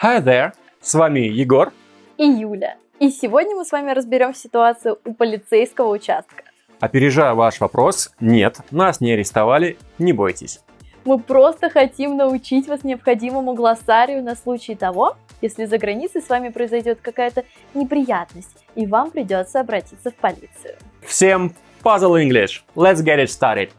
Hi there! С вами Егор. И Юля. И сегодня мы с вами разберем ситуацию у полицейского участка. Опережая ваш вопрос, нет, нас не арестовали, не бойтесь. Мы просто хотим научить вас необходимому глоссарию на случай того, если за границей с вами произойдет какая-то неприятность, и вам придется обратиться в полицию. Всем Puzzle English! Let's get it started!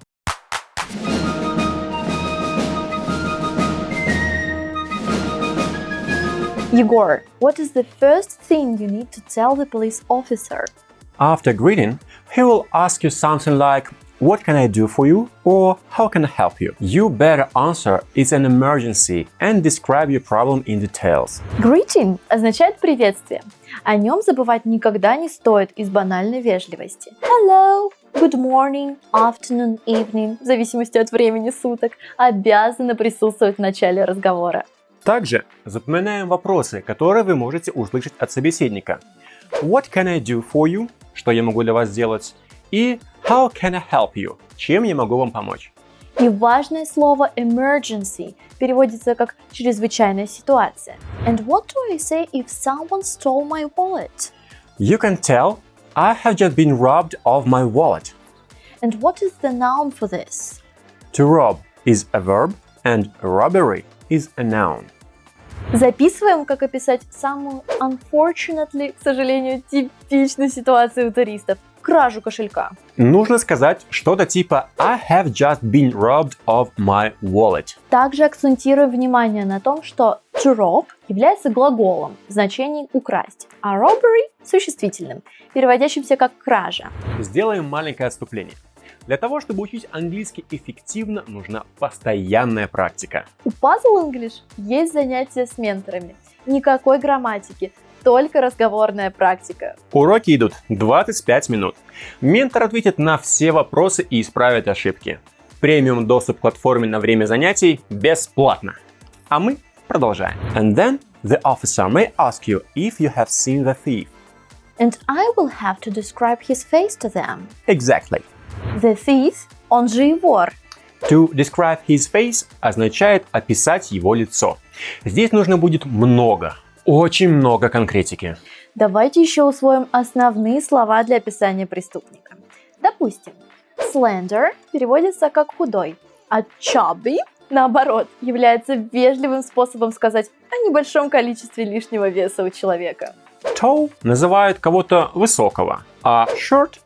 Егор, what is the first thing you need to tell the police officer? After greeting, he will ask you something like what can I do for you? Or how can I help you? You better answer it's an emergency and describe your problem in details. Greeting означает приветствие. О нем забывать никогда не стоит из банальной вежливости. Hello, good morning, afternoon, evening, в зависимости от времени суток, обязаны присутствовать в начале разговора. Также запоминаем вопросы, которые вы можете услышать от собеседника. What can I do for you? Что я могу для вас сделать? И How can I help you? Чем я могу вам помочь? И важное слово emergency переводится как чрезвычайная ситуация. And what do I say if someone stole my wallet? You can tell I have just been robbed of my wallet. And what is the noun for this? To rob is a verb and robbery is a noun. Записываем, как описать самую unfortunately, к сожалению, типичную ситуацию у туристов – кражу кошелька. Нужно сказать что-то типа I have just been robbed of my wallet. Также акцентируем внимание на том, что to rob является глаголом в значении украсть, а robbery – существительным, переводящимся как кража. Сделаем маленькое отступление. Для того, чтобы учить английский эффективно, нужна постоянная практика. У Puzzle English есть занятия с менторами. Никакой грамматики, только разговорная практика. Уроки идут 25 минут. Ментор ответит на все вопросы и исправит ошибки. Премиум доступ к платформе на время занятий бесплатно. А мы продолжаем. And then the officer may ask you if you have seen the thief. And I will have to describe his face to them. Exactly. The thief, он же и вор. To describe his face означает описать его лицо. Здесь нужно будет много, очень много конкретики. Давайте еще усвоим основные слова для описания преступника. Допустим, slender переводится как худой, а chubby, наоборот, является вежливым способом сказать о небольшом количестве лишнего веса у человека. Tall называют кого-то высокого, а short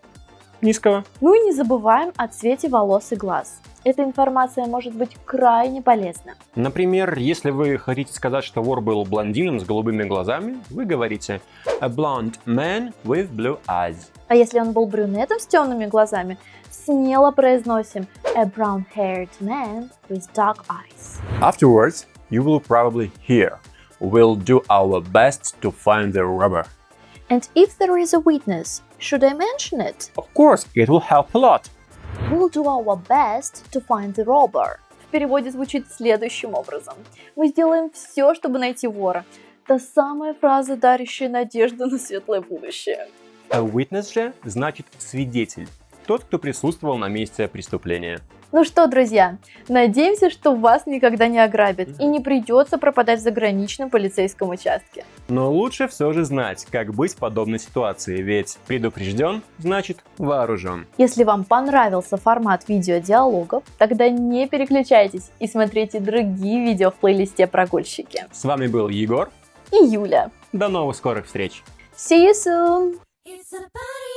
низкого. Ну и не забываем о цвете волос и глаз. Эта информация может быть крайне полезна. Например, если вы хотите сказать, что вор был блондином с голубыми глазами, вы говорите a blonde man with blue eyes. А если он был брюнетом с темными глазами, смело произносим a brown-haired man with dark eyes. Afterwards, you will probably hear We'll do our best to find the robber. And if there is a witness, should I mention it? Of course, it will help a lot. We'll do our best to find the robber. В переводе звучит следующим образом. Мы сделаем все, чтобы найти вора. Та самая фраза, дарящая надежду на светлое будущее. A witness же значит свидетель, тот, кто присутствовал на месте преступления. Ну что, друзья, надеемся, что вас никогда не ограбят и не придется пропадать в заграничном полицейском участке. Но лучше все же знать, как быть в подобной ситуации, ведь предупрежден значит вооружен. Если вам понравился формат видеодиалогов, тогда не переключайтесь и смотрите другие видео в плейлисте «Прогульщики». С вами был Егор и Юля. До новых скорых встреч! See you soon! It's a party